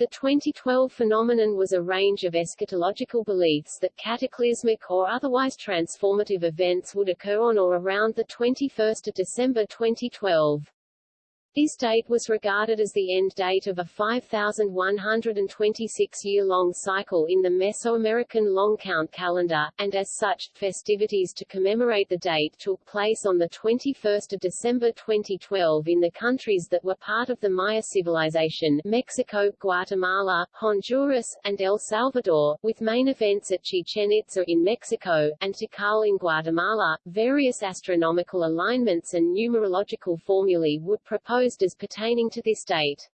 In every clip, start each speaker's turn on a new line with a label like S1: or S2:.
S1: The 2012 phenomenon was a range of eschatological beliefs that cataclysmic or otherwise transformative events would occur on or around 21 December 2012. This date was regarded as the end date of a 5,126-year-long cycle in the Mesoamerican long count calendar, and as such, festivities to commemorate the date took place on 21 December 2012 in the countries that were part of the Maya civilization Mexico, Guatemala, Honduras, and El Salvador, with main events at Chichen Itza in Mexico, and Tikal in Guatemala. Various astronomical alignments and numerological formulae would propose proposed as pertaining to this date.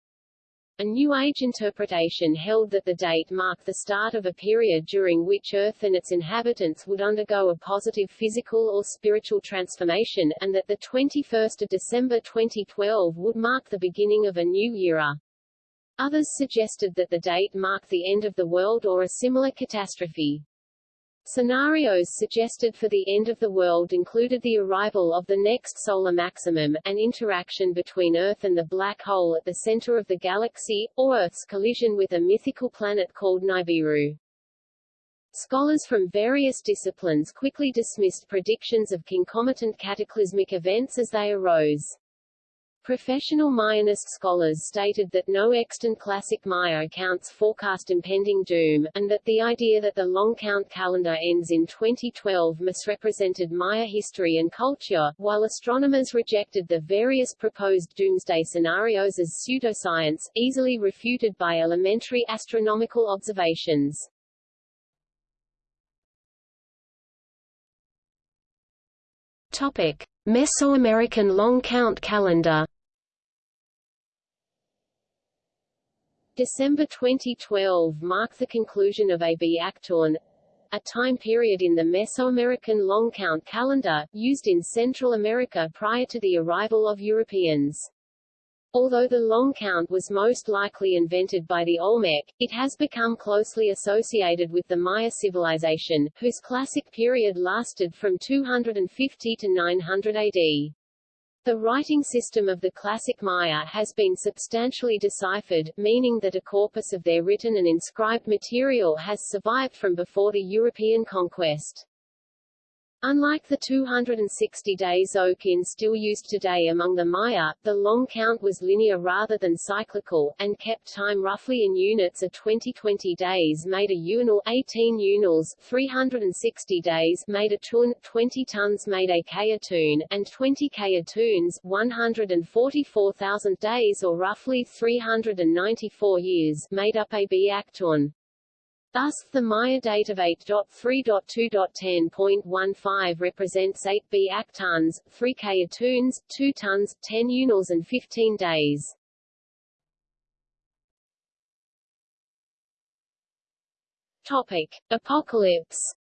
S1: A New Age interpretation held that the date marked the start of a period during which Earth and its inhabitants would undergo a positive physical or spiritual transformation, and that the 21st of December 2012 would mark the beginning of a new era. Others suggested that the date marked the end of the world or a similar catastrophe. Scenarios suggested for the end of the world included the arrival of the next solar maximum, an interaction between Earth and the black hole at the center of the galaxy, or Earth's collision with a mythical planet called Nibiru. Scholars from various disciplines quickly dismissed predictions of concomitant cataclysmic events as they arose. Professional Mayanist scholars stated that no extant classic Maya accounts forecast impending doom, and that the idea that the long count calendar ends in 2012 misrepresented Maya history and culture, while astronomers rejected the various proposed doomsday scenarios as pseudoscience, easily refuted by elementary astronomical observations. Topic. Mesoamerican long count calendar December 2012 marked the conclusion of a b'ak'tun, a time period in the Mesoamerican long count calendar, used in Central America prior to the arrival of Europeans. Although the long count was most likely invented by the Olmec, it has become closely associated with the Maya civilization, whose classic period lasted from 250 to 900 AD. The writing system of the classic Maya has been substantially deciphered, meaning that a corpus of their written and inscribed material has survived from before the European conquest. Unlike the 260-day Tzolk'in still used today among the Maya, the long count was linear rather than cyclical, and kept time roughly in units of 20, 20 days made a winal 18 winals, 360 days made a tun, 20 tuns made a k'atun, and 20 k'atuns 144,000 days or roughly 394 years made up a b'ak'tun. Thus, the Maya date of 8.3.2.10.15 represents 8 B tons, 3 k'atuns, 2 tuns, 10 winals and 15 days. Topic. Apocalypse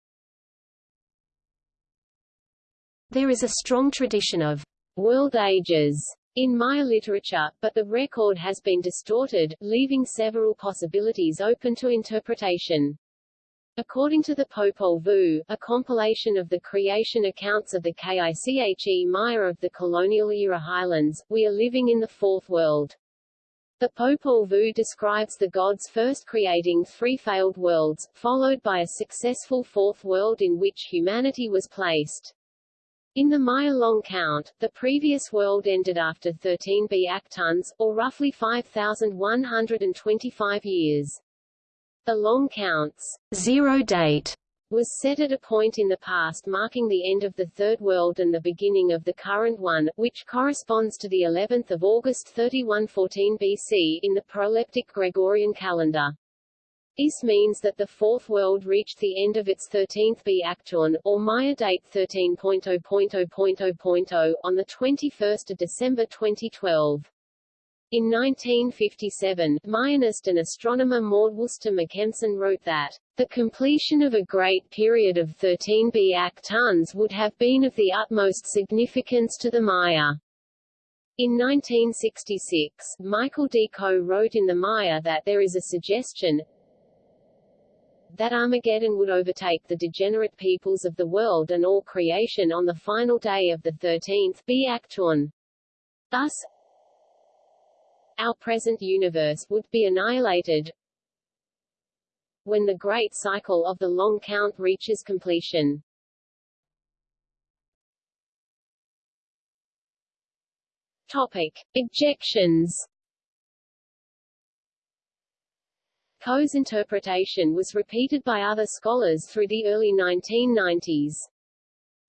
S1: There is a strong tradition of world ages in Maya literature, but the record has been distorted, leaving several possibilities open to interpretation. According to the Popol Vuh, a compilation of the creation accounts of the K'iche' Maya of the colonial-era highlands, we are living in the Fourth World. The Popol Vuh describes the gods first creating three failed worlds, followed by a successful fourth world in which humanity was placed. In the Maya long count, the previous world ended after 13 b'ak'tuns, or roughly 5,125 years. The long count's zero date was set at a point in the past marking the end of the Third World and the beginning of the current one, which corresponds to the 11th of August 3114 BC in the proleptic Gregorian calendar. This means that the Fourth World reached the end of its 13th b'ak'tun, or Maya date 13.0.0.0.0, on 21 December 2012. In 1957, Mayanist and astronomer Maud Worcester Makemson wrote that, the completion of a great period of 13 b'ak'tuns would have been of the utmost significance to the Maya. In 1966, Michael D. Coe wrote in the Maya that there is a suggestion, that Armageddon would overtake the degenerate peoples of the world and all creation on the final day of the 13th b'ak'tun. Thus, our present universe would be annihilated when the great cycle of the long count reaches completion. Topic. Objections Coe's interpretation was repeated by other scholars through the early 1990s.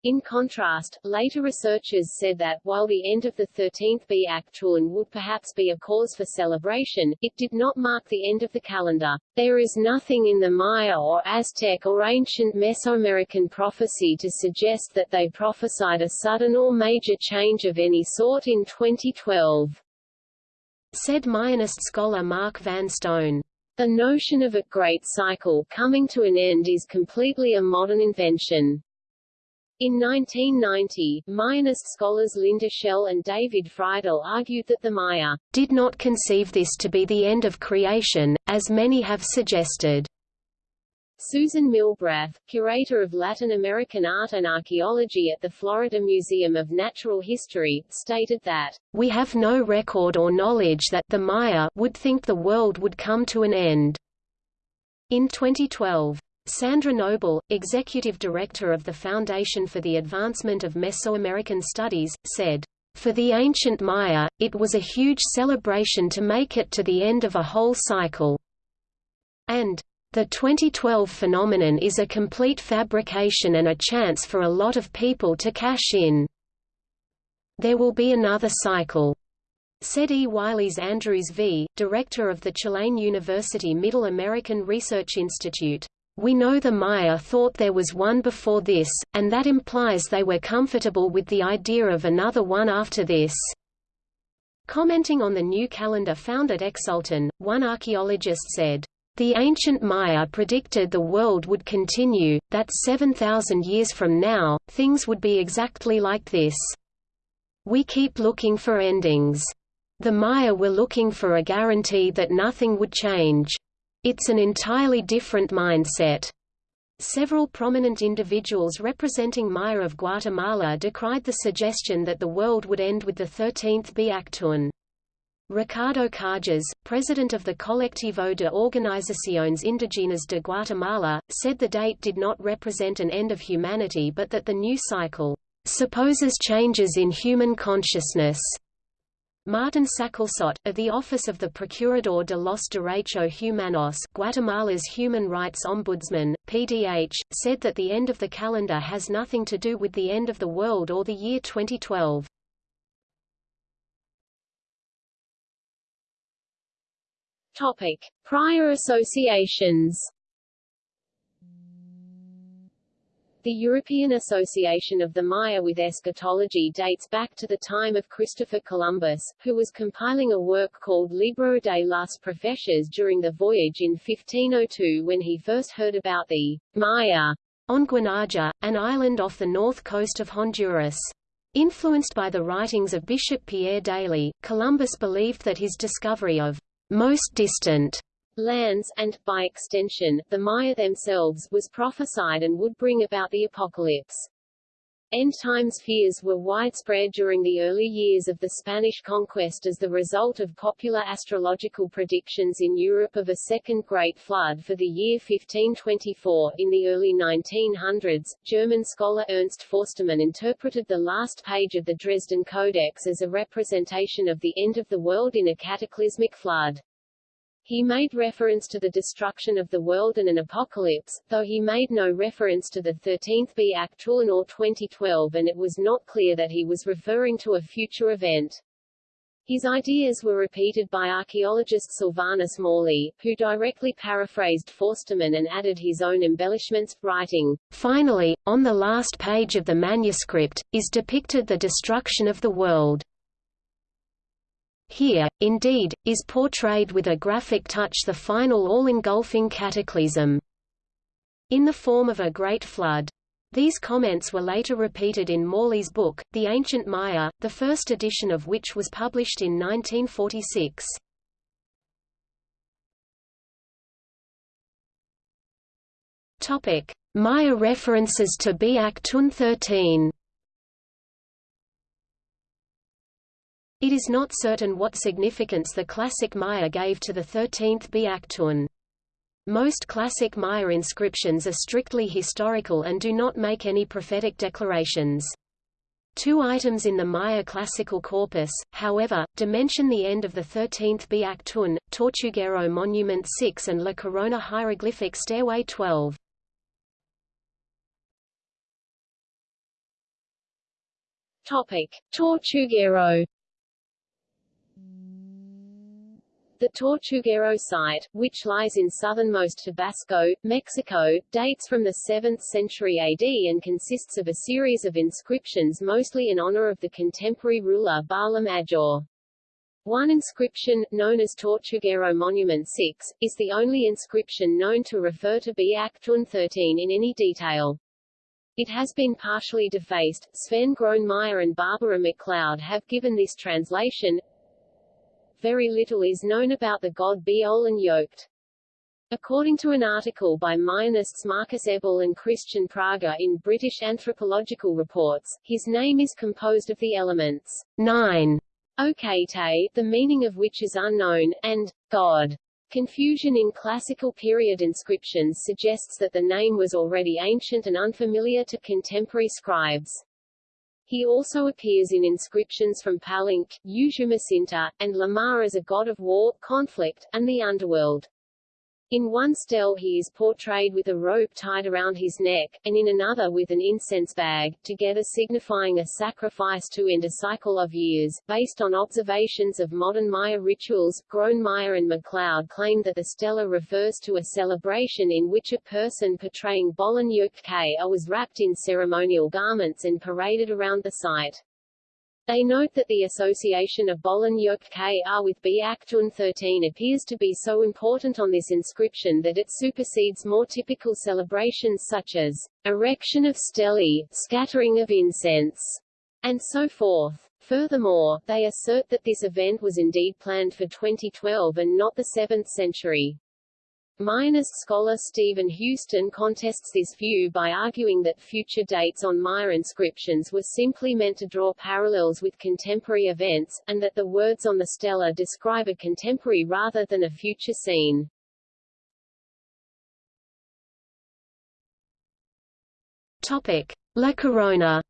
S1: In contrast, later researchers said that, while the end of the 13th b'ak'tun would perhaps be a cause for celebration, it did not mark the end of the calendar. There is nothing in the Maya or Aztec or ancient Mesoamerican prophecy to suggest that they prophesied a sudden or major change of any sort in 2012.
S2: Said Mayanist scholar Mark Van Stone.
S1: The notion of a great cycle coming to an end is completely a modern invention. In 1990, Mayanist scholars Linda Schele and David Freidel argued that the Maya
S2: did not conceive this to be the end of creation, as many have suggested.
S1: Susan Milbrath, curator of Latin American art and archaeology at the Florida Museum of Natural History, stated that,
S2: We have no record or knowledge that the Maya would think the world would come to an end. In 2012, Sandra Noble, executive director of the Foundation for the Advancement of Mesoamerican Studies, said, For the ancient Maya, it was a huge celebration to make it to the end of a whole cycle. And, the 2012 phenomenon is a complete fabrication and a chance for a lot of people to cash in. There will be another cycle. Said E. Wyllys Andrews V., director of the Tulane University Middle American Research Institute. We know the Maya thought there was one before this, and that implies they were comfortable with the idea of another one after this. Commenting on the new calendar found at Xultún, one archaeologist said, the ancient Maya predicted the world would continue, that 7,000 years from now, things would be exactly like this. We keep looking for endings. The Maya were looking for a guarantee that nothing would change. It's an entirely different mindset. Several prominent individuals representing Maya of Guatemala decried the suggestion that the world would end with the 13th b'ak'tun. Ricardo Cajas, president of the Colectivo de Organizaciones Indígenas de Guatemala, said the date did not represent an end of humanity but that the new cycle supposes changes in human consciousness. Martin Sacalxot, of the Office of the Procurador de los Derechos Humanos Guatemala's Human Rights Ombudsman, PDH, said that the end of the calendar has nothing to do with the end of the world or the year 2012.
S1: Topic: Prior associations. The European Association of the Maya with Eschatology dates back to the time of Christopher Columbus, who was compiling a work called Libro de las Profecias during the voyage in 1502 when he first heard about the Maya
S2: on Guanaja, an island off the north coast of Honduras. Influenced by the writings of Bishop Pierre d'Ailly, Columbus believed that his discovery of most distant
S1: lands, and, by extension, the Maya themselves, was prophesied and would bring about the apocalypse. End times fears were widespread during the early years of the Spanish conquest as the result of popular astrological predictions in Europe of a second Great Flood for the year 1524. In the early 1900s, German scholar Ernst Forstemann interpreted the last page of the Dresden Codex as a representation of the end of the world in a cataclysmic flood. He made reference to the destruction of the world and an apocalypse, though he made no reference to the 13th b'ak'tun or 2012 and it was not clear that he was referring to a future event. His ideas were repeated by archaeologist Sylvanus Morley, who directly paraphrased Forstemann and added his own embellishments, writing,
S2: Finally, on the last page of the manuscript, is depicted the destruction of the world. Here, indeed, is portrayed with a graphic touch the final all-engulfing cataclysm. In the form of a great flood. These comments were later repeated in Morley's book, The Ancient Maya, the first edition of which was published in 1946. Topic: Maya references to b'ak'tun 13 It is not certain what significance the classic Maya gave to the 13th b'ak'tun. Most classic Maya inscriptions are strictly historical and do not make any prophetic declarations. Two items in the Maya classical corpus, however, dimension the end of the 13th b'ak'tun, Tortuguero Monument 6 and La Corona hieroglyphic Stairway 12.
S1: Topic: Tortuguero The Tortuguero site, which lies in southernmost Tabasco, Mexico, dates from the 7th century AD and consists of a series of inscriptions mostly in honor of the contemporary ruler Bahlam Ajaw. One inscription, known as Tortuguero Monument 6, is the only inscription known to refer to b'ak'tun 13 in any detail. It has been partially defaced. Sven Gronemeyer and Barbara MacLeod have given this translation, very little is known about the god Bolon Yokte'. According to an article by Mayanists Markus Eberl and Christian Prager in British Anthropological Reports, his name is composed of the elements 9, Okate, the meaning of which is unknown, and God. Confusion in classical period inscriptions suggests that the name was already ancient and unfamiliar to contemporary scribes. He also appears in inscriptions from Palenque, Usumacinta, and La Mar as a god of war, conflict, and the underworld. In one stele he is portrayed with a rope tied around his neck, and in another with an incense bag, together signifying a sacrifice to end a cycle of years. Based on observations of modern Maya rituals, Gronemeyer and MacLeod claim that the stela refers to a celebration in which a person portraying Bolon Yokte' was wrapped in ceremonial garments and paraded around the site. They note that the association of Bolon Yokte' with b'ak'tun 13 appears to be so important on this inscription that it supersedes more typical celebrations such as erection of stelae, scattering of incense, and so forth. Furthermore, they assert that this event was indeed planned for 2012 and not the 7th century. Mayanist scholar Stephen Houston contests this view by arguing that future dates on Maya inscriptions were simply meant to draw parallels with contemporary events, and that the words on the stela describe a contemporary rather than a future scene.
S2: Topic. La Corona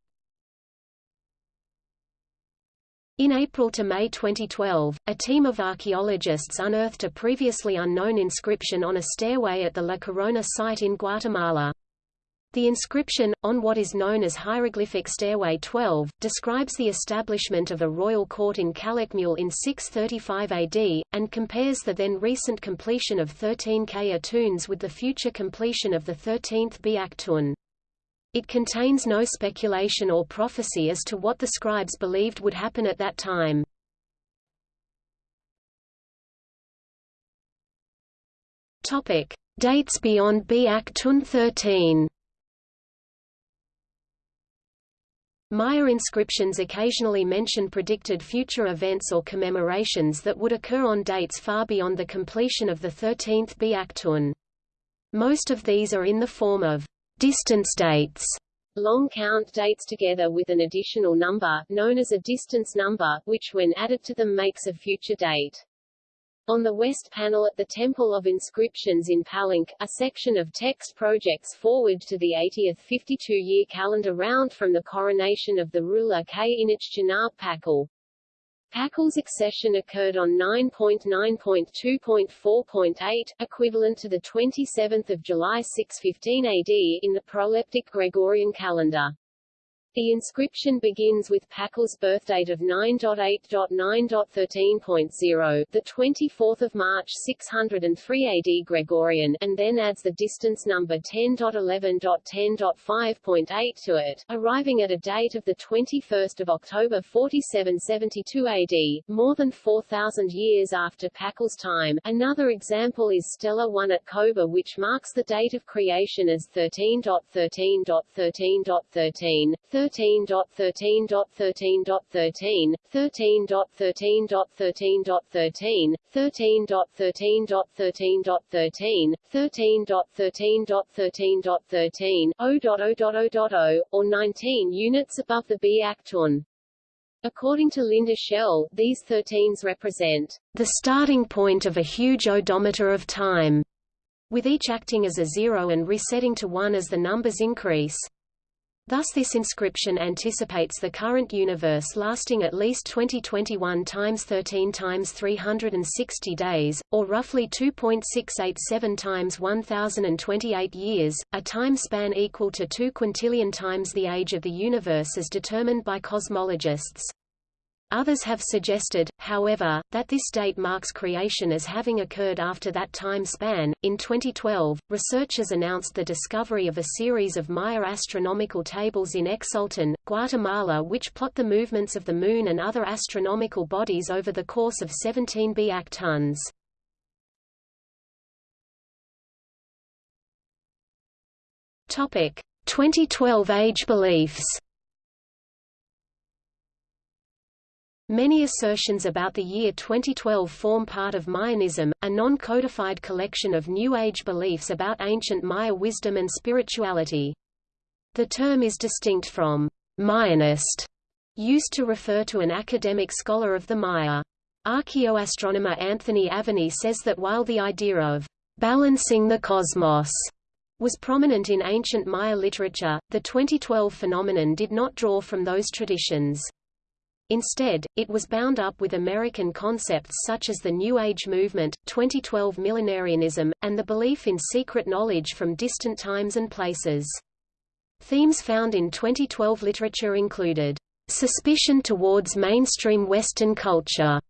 S2: In April to May 2012, a team of archaeologists unearthed a previously unknown inscription on a stairway at the La Corona site in Guatemala. The inscription, on what is known as Hieroglyphic Stairway 12, describes the establishment of a royal court in Calakmul in 635 AD, and compares the then recent completion of 13 k'atuns with the future completion of the 13th b'ak'tun. It contains no speculation or prophecy as to what the scribes believed would happen at that time. Topic: Dates beyond b'ak'tun 13. Maya inscriptions occasionally mention predicted future events or commemorations that would occur on dates far beyond the completion of the 13th b'ak'tun. Most of these are in the form of Distance dates long count dates together with an additional number, known as a distance number, which when added to them makes a future date. On the west panel at the Temple of Inscriptions in Palenque, a section of text projects forward to the 80th 52-year calendar round from the coronation of the ruler K'inich Janaab' Pakal's accession occurred on 9.9.2.4.8, equivalent to the 27th of July 615 AD in the proleptic Gregorian calendar. The inscription begins with Pakal's birthdate of 9.8.9.13.0, the 24th of March 603 AD Gregorian, and then adds the distance number 10.11.10.5.8 to it, arriving at a date of the 21st of October 4772 AD, more than 4,000 years after Pakal's time. Another example is Stela 1 at Cobá which marks the date of creation as 13.13.13.13, 13.13.13.13, 13.13.13.13, 13.13.13.13, 13.13.13.13, 0.0.0.0, or 19 units above the b'ak'tun.
S1: According to Linda Schele, these 13s represent
S2: the starting point of a huge odometer of time, with each acting as a zero and resetting to one as the numbers increase. Thus this inscription anticipates the current universe lasting at least 2021 times 13 times 360 days, or roughly 2.687 times 1028 years, a time span equal to 2 quintillion times the age of the universe as determined by cosmologists. Others have suggested, however, that this date marks creation as having occurred after that time span. In 2012, researchers announced the discovery of a series of Maya astronomical tables in Xultún, Guatemala, which plot the movements of the Moon and other astronomical bodies over the course of 17 b'ak'tuns. Topic: 2012 age beliefs. Many assertions about the year 2012 form part of Mayanism, a non-codified collection of New Age beliefs about ancient Maya wisdom and spirituality. The term is distinct from Mayanist, used to refer to an academic scholar of the Maya. Archaeoastronomer Anthony Aveni says that while the idea of balancing the cosmos was prominent in ancient Maya literature, the 2012 phenomenon did not draw from those traditions. Instead, it was bound up with American concepts such as the New Age movement, 2012 millenarianism, and the belief in secret knowledge from distant times and places. Themes found in 2012 literature included suspicion towards mainstream Western culture,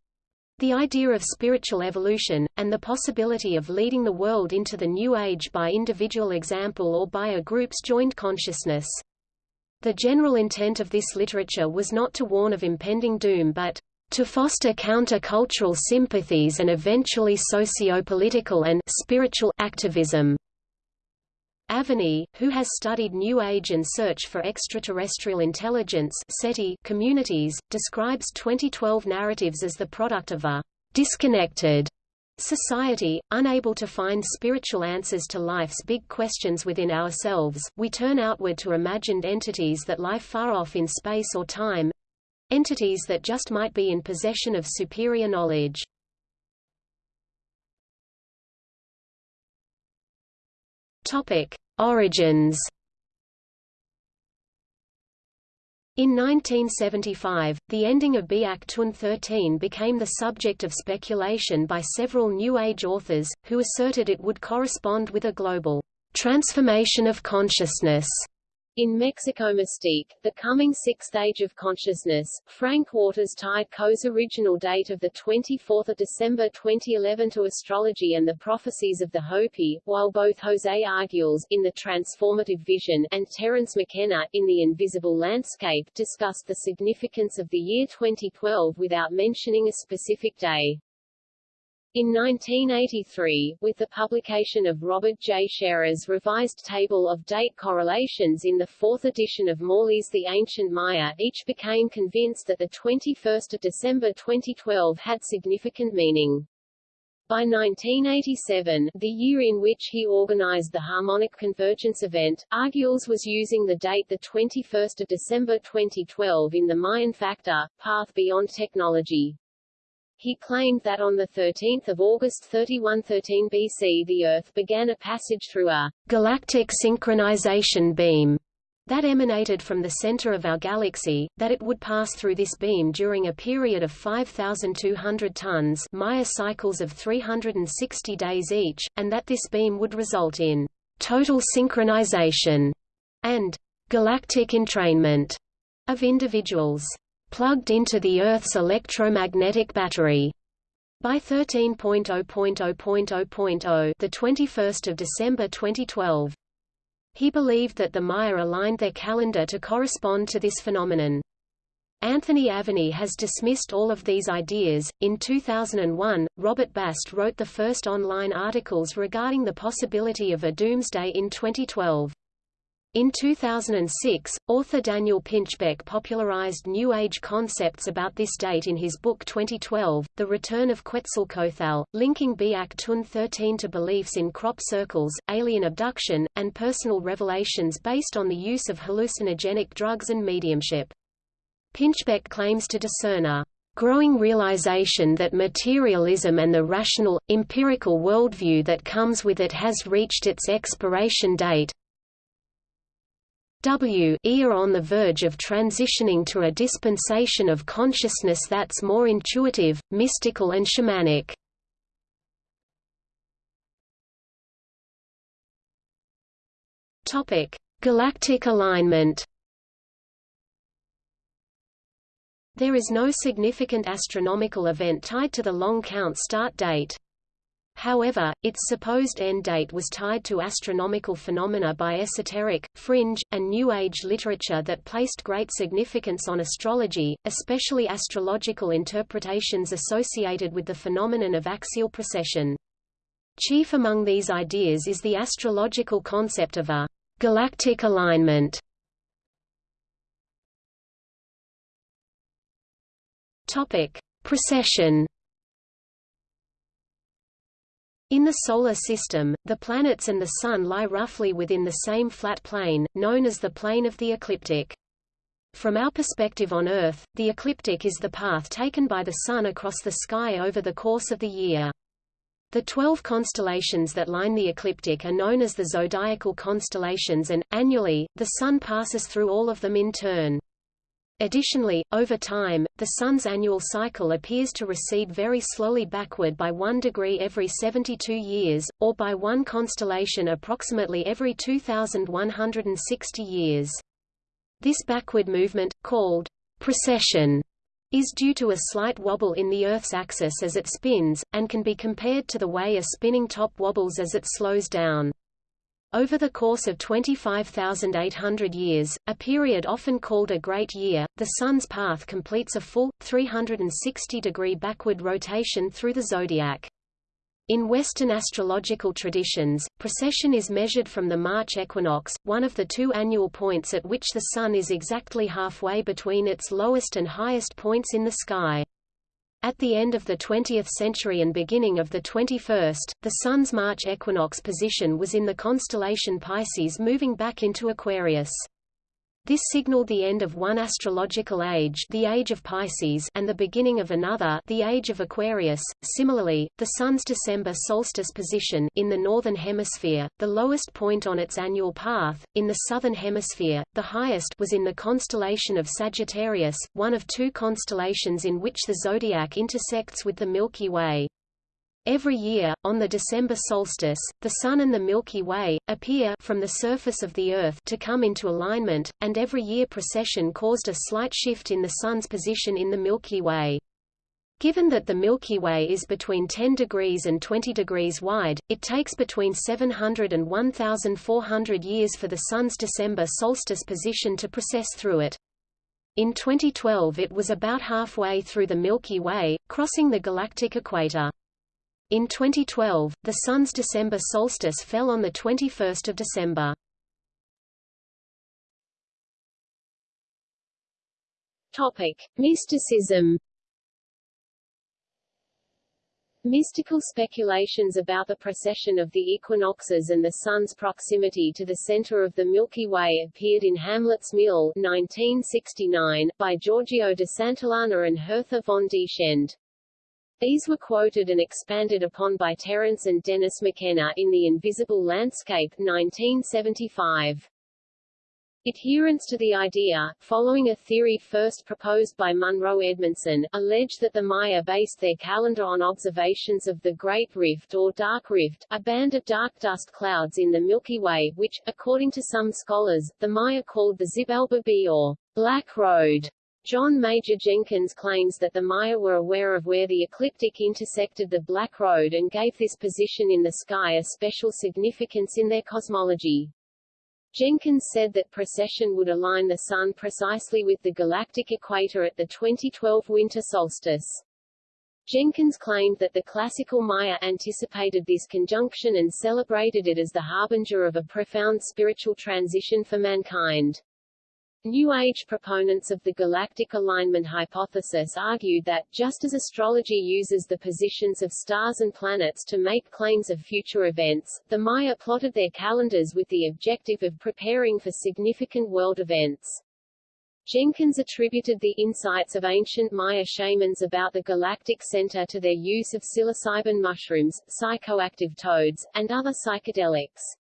S2: the idea of spiritual evolution, and the possibility of leading the world into the New Age by individual example or by a group's joined consciousness. The general intent of this literature was not to warn of impending doom but to foster counter-cultural sympathies and eventually socio-political and spiritual activism. Aveni, who has studied New Age and search for extraterrestrial intelligence SETI communities, describes 2012 narratives as the product of a disconnected Society, unable to find spiritual answers to life's big questions within ourselves, we turn outward to imagined entities that lie far off in space or time entities that just might be in possession of superior knowledge. Topic: Origins In 1975, the ending of b'ak'tun 13 became the subject of speculation by several New Age authors, who asserted it would correspond with a global transformation of consciousness in Mexico Mystique, The Coming Sixth Age of Consciousness, Frank Waters tied Coe's original date of 24 December 2011 to astrology and the prophecies of the Hopi, while both José Arguelles in The Transformative Vision and Terence McKenna in The Invisible Landscape discussed the significance of the year 2012 without mentioning a specific day. In 1983, with the publication of Robert J. Sharer's revised table of date correlations in the fourth edition of Morley's The Ancient Maya, each became convinced that the 21st of December 2012 had significant meaning. By 1987, the year in which he organized the Harmonic Convergence event, Arguelles was using the date 21 December 2012 in the Mayan factor, path beyond technology. He claimed that on 13 August 3113 BC the Earth began a passage through a galactic synchronization beam that emanated from the center of our galaxy, that it would pass through this beam during a period of 5,200 tuns Maya cycles of 360 days each, and that this beam would result in total synchronization and galactic entrainment of individuals plugged into the Earth's electromagnetic battery. By 13.0.0.0.0 the 21st of December 2012. He believed that the Maya aligned their calendar to correspond to this phenomenon. Anthony Aveni has dismissed all of these ideas. In 2001, Robert Bast wrote the first online articles regarding the possibility of a doomsday in 2012. In 2006, author Daniel Pinchbeck popularized New Age concepts about this date in his book 2012, The Return of Quetzalcoatl, linking b'ak'tun 13 to beliefs in crop circles, alien abduction, and personal revelations based on the use of hallucinogenic drugs and mediumship. Pinchbeck claims to discern a growing realization that materialism and the rational, empirical worldview that comes with it has reached its expiration date. W e are on the verge of transitioning to a dispensation of consciousness that's more intuitive, mystical and shamanic. Topic: Galactic alignment. There is no significant astronomical event tied to the long count start date. However, its supposed end date was tied to astronomical phenomena by esoteric, fringe, and New Age literature that placed great significance on astrology, especially astrological interpretations associated with the phenomenon of axial precession. Chief among these ideas is the astrological concept of a galactic alignment. Topic: Precession. In the Solar System, the planets and the Sun lie roughly within the same flat plane, known as the plane of the ecliptic. From our perspective on Earth, the ecliptic is the path taken by the Sun across the sky over the course of the year. The twelve constellations that line the ecliptic are known as the zodiacal constellations and, annually, the Sun passes through all of them in turn. Additionally, over time, the Sun's annual cycle appears to recede very slowly backward by 1 degree every 72 years, or by one constellation approximately every 2,160 years. This backward movement, called precession, is due to a slight wobble in the Earth's axis as it spins, and can be compared to the way a spinning top wobbles as it slows down. Over the course of 25,800 years, a period often called a Great Year, the Sun's path completes a full, 360-degree backward rotation through the zodiac. In Western astrological traditions, precession is measured from the March equinox, one of the two annual points at which the Sun is exactly halfway between its lowest and highest points in the sky. At the end of the 20th century and beginning of the 21st, the Sun's March equinox position was in the constellation Pisces moving back into Aquarius. This signaled the end of one astrological age, the age of Pisces, and the beginning of another, the age of Aquarius. Similarly, the Sun's December solstice position in the northern hemisphere, the lowest point on its annual path, in the southern hemisphere, the highest was in the constellation of Sagittarius, one of two constellations in which the zodiac intersects with the Milky Way. Every year, on the December solstice, the Sun and the Milky Way, appear from the surface of the Earth to come into alignment, and every year precession caused a slight shift in the Sun's position in the Milky Way. Given that the Milky Way is between 10 degrees and 20 degrees wide, it takes between 700 and 1,400 years for the Sun's December solstice position to precess through it. In 2012 it was about halfway through the Milky Way, crossing the galactic equator. In 2012, the Sun's December solstice fell on 21 December.
S1: Topic. Mysticism Mystical speculations about the precession of the equinoxes and the Sun's proximity to the center of the Milky Way appeared in Hamlet's Mill 1969, by Giorgio de Santillana and Hertha von Dechend. These were quoted and expanded upon by Terence and Dennis McKenna in The Invisible Landscape 1975. Adherence to the idea, following a theory first proposed by Munro Edmonson, allege that the Maya based their calendar on observations of the Great Rift or Dark Rift, a band of dark dust clouds in the Milky Way, which, according to some scholars, the Maya called the Xibalba be or Black Road. John Major Jenkins claims that the Maya were aware of where the ecliptic intersected the Black Road and gave this position in the sky a special significance in their cosmology. Jenkins said that precession would align the Sun precisely with the galactic equator at the 2012 winter solstice. Jenkins claimed that the classical Maya anticipated this conjunction and celebrated it as the harbinger of a profound spiritual transition for mankind. New Age proponents of the galactic alignment hypothesis argued that, just as astrology uses the positions of stars and planets to make claims of future events, the Maya plotted their calendars with the objective of preparing for significant world events. Jenkins attributed the insights of ancient Maya shamans about the galactic center to their use of psilocybin mushrooms, psychoactive toads, and other psychedelics.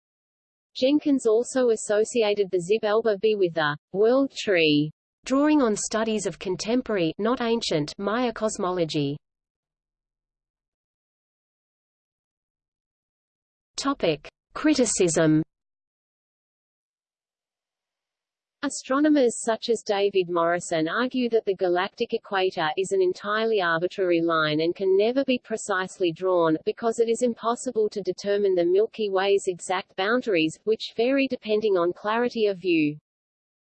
S1: Jenkins also associated the Xibalba be with the world tree,
S2: drawing on studies of contemporary not ancient Maya cosmology. Topic: Criticism
S1: Astronomers such as David Morrison argue that the galactic equator is an entirely arbitrary line and can never be precisely drawn, because it is impossible to determine the Milky Way's exact boundaries, which vary depending on clarity of view.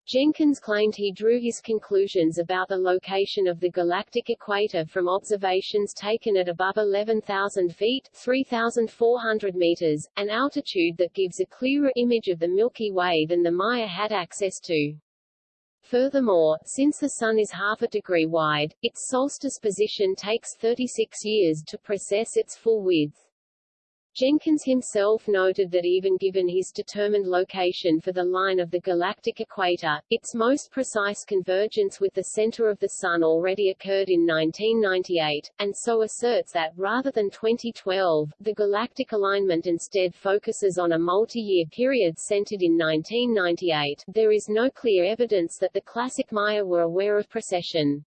S1: Jenkins claimed he drew his conclusions about the location of the galactic equator from observations taken at above 11,000 feet 3,400 meters, an altitude that gives a clearer image of the Milky Way than the Maya had access to. Furthermore, since the Sun is half a degree wide, its solstice position takes 36 years to precess its full width. Jenkins himself noted that even given his determined location for the line of the galactic equator, its most precise convergence with the center of the Sun already occurred in 1998, and so asserts that, rather than 2012, the galactic alignment instead focuses on a multi-year period centered in 1998. There is no clear evidence that the classic Maya were aware of precession.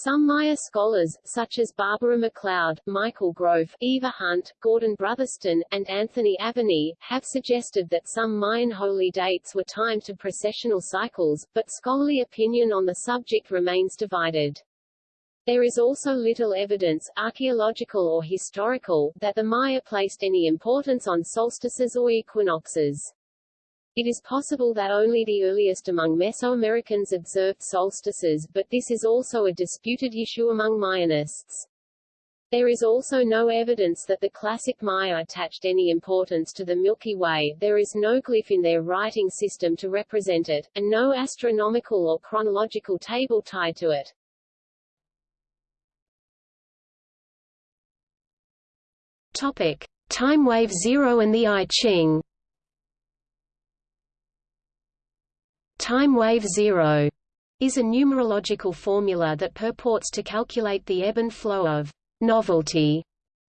S1: Some Maya scholars, such as Barbara MacLeod, Michael Grofe, Eva Hunt, Gordon Brotherston, and Anthony Aveni, have suggested that some Mayan holy dates were timed to precessional cycles, but scholarly opinion on the subject remains divided. There is also little evidence, archaeological or historical, that the Maya placed any importance on solstices or equinoxes. It is possible that only the earliest among Mesoamericans observed solstices, but this is also a disputed issue among Mayanists. There is also no evidence that the classic Maya attached any importance to the Milky Way, there is no glyph in their writing system to represent it, and no astronomical or chronological table tied to it.
S2: Topic. Time wave zero and the I Ching Time wave zero is a numerological formula that purports to calculate the ebb and flow of novelty,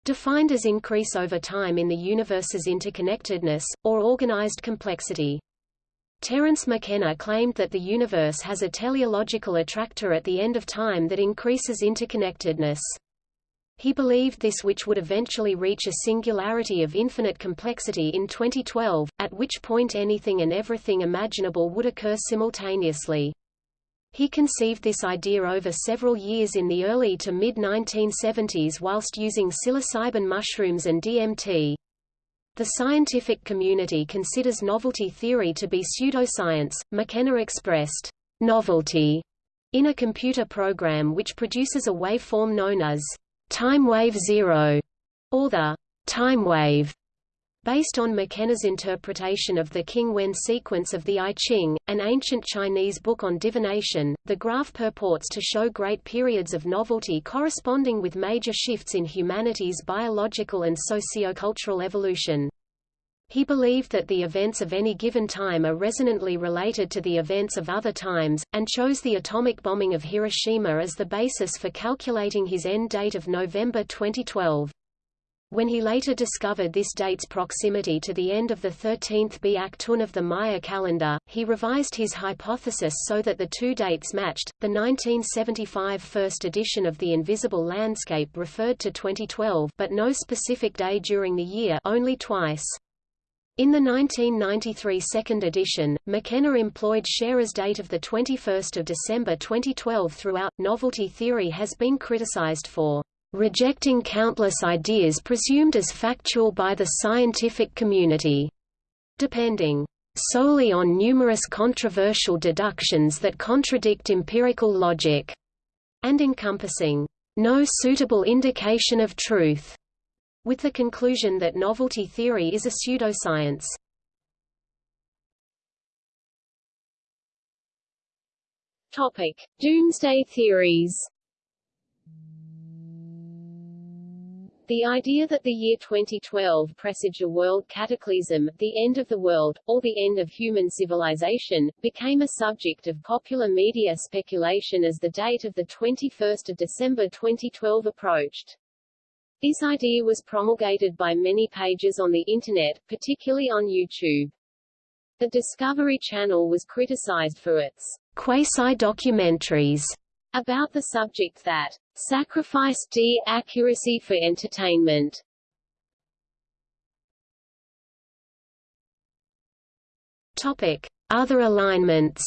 S2: defined as increase over time in the universe's interconnectedness, or organized complexity. Terence McKenna claimed that the universe has a teleological attractor at the end of time that increases interconnectedness. He believed this which would eventually reach a singularity of infinite complexity in 2012, at which point anything and everything imaginable would occur simultaneously. He conceived this idea over several years in the early to mid-1970s whilst using psilocybin mushrooms and DMT. The scientific community considers novelty theory to be pseudoscience. McKenna expressed novelty in a computer program which produces a waveform known as time wave zero, or the time wave, based on McKenna's interpretation of the King Wen sequence of the I Ching, an ancient Chinese book on divination. The graph purports to show great periods of novelty corresponding with major shifts in humanity's biological and sociocultural evolution. He believed that the events of any given time are resonantly related to the events of other times, and chose the atomic bombing of Hiroshima as the basis for calculating his end date of November 2012. When he later discovered this date's proximity to the end of the 13th Biak of the Maya calendar, he revised his hypothesis so that the two dates matched. The 1975 first edition of The Invisible Landscape referred to 2012 but no specific day during the year only twice. In the 1993 second edition, McKenna employed Sharer's date of 21 December 2012 throughout. Novelty theory has been criticized for rejecting countless ideas presumed as factual by the scientific community, depending solely on numerous controversial deductions that contradict empirical logic, and encompassing no suitable indication of truth with the conclusion that novelty theory is a pseudoscience.
S1: Topic: Doomsday theories. The idea that the year 2012 presaged a world cataclysm, the end of the world, or the end of human civilization, became a subject of popular media speculation as the date of the 21 December 2012 approached. This idea was promulgated by many pages on the Internet, particularly on YouTube. The Discovery Channel was criticized for its
S2: quasi-documentaries
S1: about the subject that sacrifice d accuracy for entertainment.
S2: Topic: Other alignments.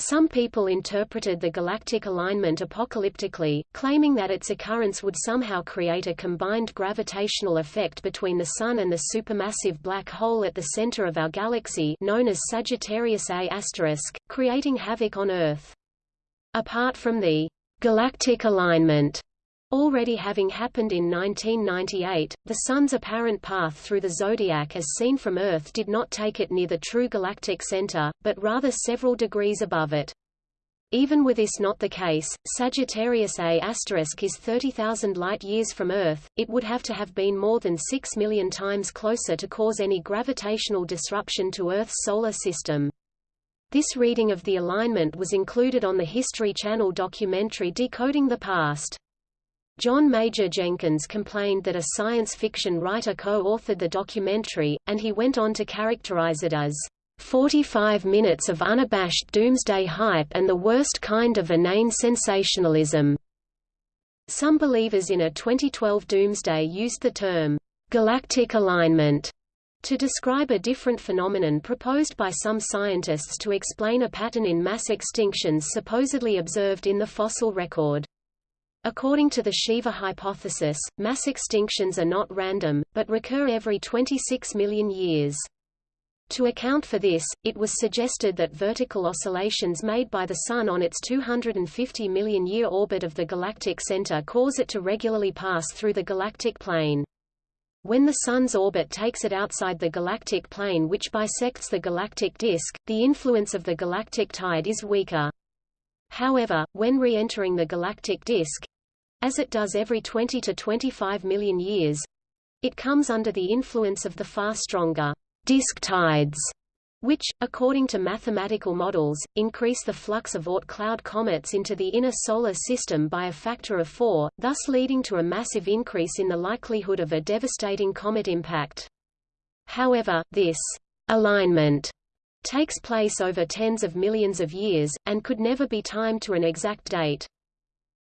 S2: Some people interpreted the galactic alignment apocalyptically, claiming that its occurrence would somehow create a combined gravitational effect between the Sun and the supermassive black hole at the center of our galaxy known as Sagittarius A*, creating havoc on Earth. Apart from the galactic alignment already having happened in 1998, the Sun's apparent path through the zodiac as seen from Earth did not take it near the true galactic center, but rather several degrees above it. Even with this not the case, Sagittarius A* is 30,000 light-years from Earth, it would have to have been more than 6 million times closer to cause any gravitational disruption to Earth's solar system. This reading of the alignment was included on the History Channel documentary Decoding the Past. John Major Jenkins complained that a science fiction writer co-authored the documentary, and he went on to characterize it as 45 minutes of unabashed doomsday hype and the worst kind of inane sensationalism. Some believers in a 2012 doomsday used the term galactic alignment to describe a different phenomenon proposed by some scientists to explain a pattern in mass extinctions supposedly observed in the fossil record. According to the Shiva hypothesis, mass extinctions are not random, but recur every 26 million years. To account for this, it was suggested that vertical oscillations made by the Sun on its 250 million-year orbit of the galactic center cause it to regularly pass through the galactic plane. When the Sun's orbit takes it outside the galactic plane which bisects the galactic disk, the influence of the galactic tide is weaker. However, when re-entering the galactic disk—as it does every 20 to 25 million years—it comes under the influence of the far stronger disk tides which, according to mathematical models, increase the flux of Oort cloud comets into the inner solar system by a factor of four, thus leading to a massive increase in the likelihood of a devastating comet impact. However, this alignment takes place over tens of millions of years, and could never be timed to an exact date.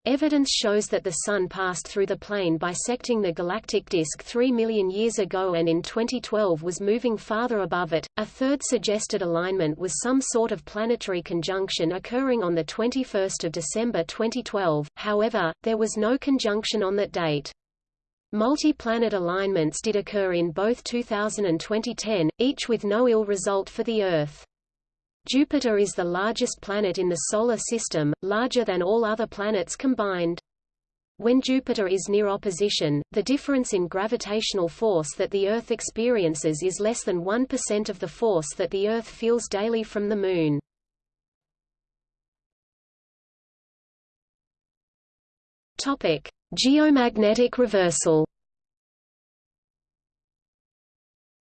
S2: Evidence shows that the Sun passed through the plane bisecting the galactic disk 3 million years ago and in 2012 was moving farther above it. A third suggested alignment was some sort of planetary conjunction occurring on 21 December 2012, however, there was no conjunction on that date. Multi-planet alignments did occur in both 2000 and 2010, each with no ill result for the Earth. Jupiter is the largest planet in the Solar System, larger than all other planets combined. When Jupiter is near opposition, the difference in gravitational force that the Earth experiences is less than 1% of the force that the Earth feels daily from the Moon. Topic: Geomagnetic reversal.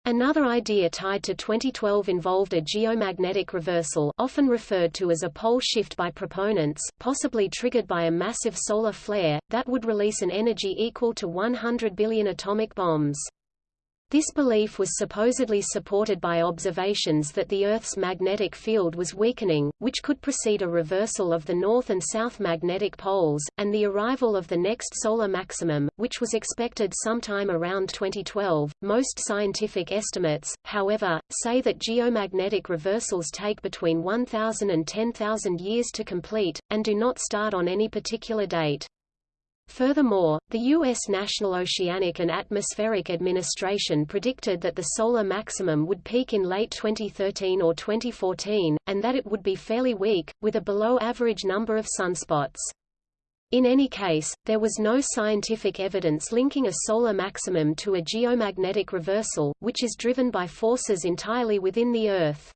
S2: Another idea tied to 2012 involved a geomagnetic reversal often referred to as a pole shift by proponents, possibly triggered by a massive solar flare, that would release an energy equal to 100 billion atomic bombs. This belief was supposedly supported by observations that the Earth's magnetic field was weakening, which could precede a reversal of the north and south magnetic poles, and the arrival of the next solar maximum, which was expected sometime around 2012. Most scientific estimates, however, say that geomagnetic reversals take between 1,000 and 10,000 years to complete, and do not start on any particular date. Furthermore, the U.S. National Oceanic and Atmospheric Administration predicted that the solar maximum would peak in late 2013 or 2014, and that it would be fairly weak, with a below-average number of sunspots. In any case, there was no scientific evidence linking a solar maximum to a geomagnetic reversal, which is driven by forces entirely within the Earth.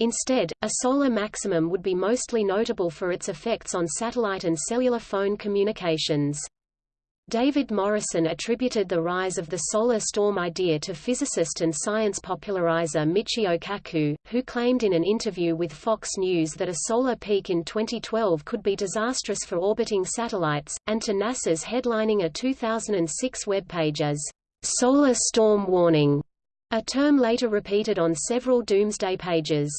S2: Instead, a solar maximum would be mostly notable for its effects on satellite and cellular phone communications. David Morrison attributed the rise of the solar storm idea to physicist and science popularizer Michio Kaku, who claimed in an interview with Fox News that a solar peak in 2012 could be disastrous for orbiting satellites, and to NASA's headlining a 2006 webpage as solar storm warning, a term later repeated on several doomsday pages.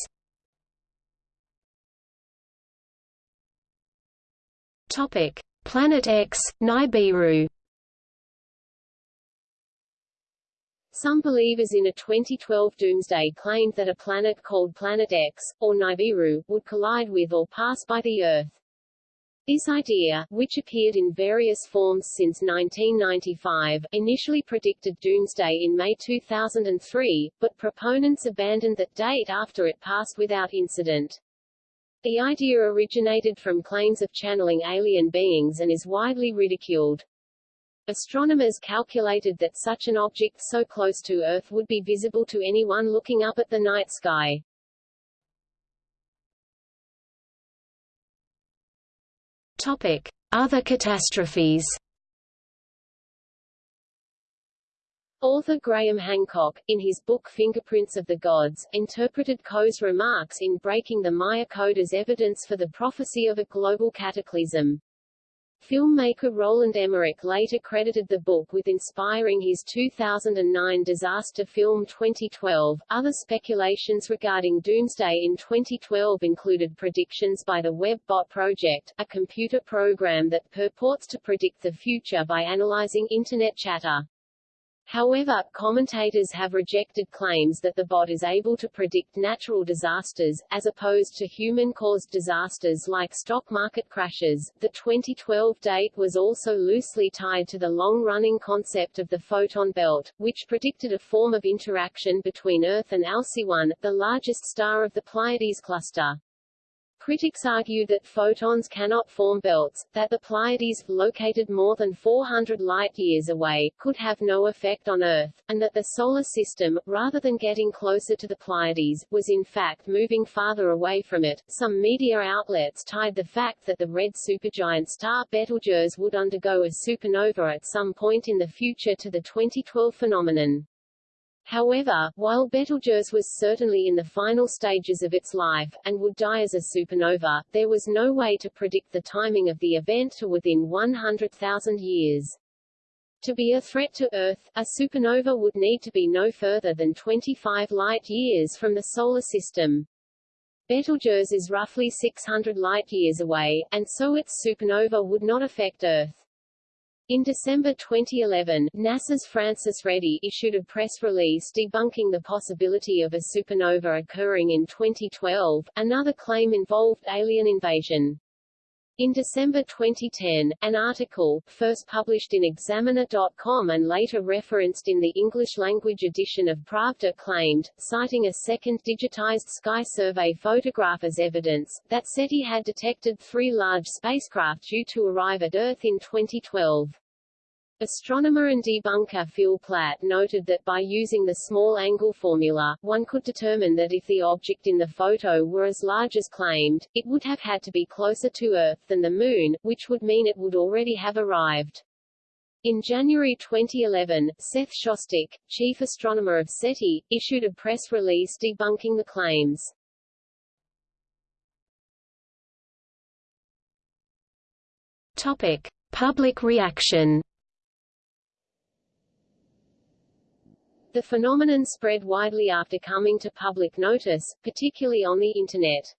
S2: Topic: Planet X, Nibiru
S1: Some believers in a 2012 doomsday claimed that a planet called Planet X, or Nibiru, would collide with or pass by the Earth. This idea, which appeared in various forms since 1995, initially predicted doomsday in May 2003, but proponents abandoned that date after it passed without incident. The idea originated from claims of channeling alien beings and is widely ridiculed. Astronomers calculated that such an object so close to Earth would be visible to anyone looking up at the night sky.
S2: Topic: Other catastrophes.
S1: Author Graham Hancock, in his book Fingerprints of the Gods, interpreted Coe's remarks in Breaking the Maya Code as evidence for the prophecy of a global cataclysm. Filmmaker Roland Emmerich later credited the book with inspiring his 2009 disaster film 2012. Other speculations regarding Doomsday in 2012 included predictions by the WebBot Project, a computer program that purports to predict the future by analyzing Internet chatter. However, commentators have rejected claims that the bot is able to predict natural disasters, as opposed to human-caused disasters like stock market crashes. The 2012 date was also loosely tied to the long-running concept of the photon belt, which predicted a form of interaction between Earth and Alcyone, the largest star of the Pleiades cluster. Critics argue that photons cannot form belts, that the Pleiades, located more than 400 light-years away, could have no effect on Earth, and that the Solar System, rather than getting closer to the Pleiades, was in fact moving farther away from it. Some media outlets tied the fact that the red supergiant star Betelgeuse would undergo a supernova at some point in the future to the 2012 phenomenon. However, while Betelgeuse was certainly in the final stages of its life, and would die as a supernova, there was no way to predict the timing of the event to within 100,000 years. To be a threat to Earth, a supernova would need to be no further than 25 light-years from the Solar System. Betelgeuse is roughly 600 light-years away, and so its supernova would not affect Earth. In December 2011, NASA's Francis Reddy issued a press release debunking the possibility of a supernova occurring in 2012. Another claim involved alien invasion. In December 2010, an article, first published in Examiner.com and later referenced in the English-language edition of Pravda claimed, citing a second digitized sky survey photograph as evidence, that SETI had detected three large spacecraft due to arrive at Earth in 2012. Astronomer and debunker Phil Plait noted that by using the small-angle formula, one could determine that if the object in the photo were as large as claimed, it would have had to be closer to Earth than the Moon, which would mean it would already have arrived. In January 2011, Seth Shostak, chief astronomer of SETI, issued a press release debunking the claims.
S2: Topic: Public reaction.
S1: The phenomenon spread widely after coming to public notice, particularly on the Internet.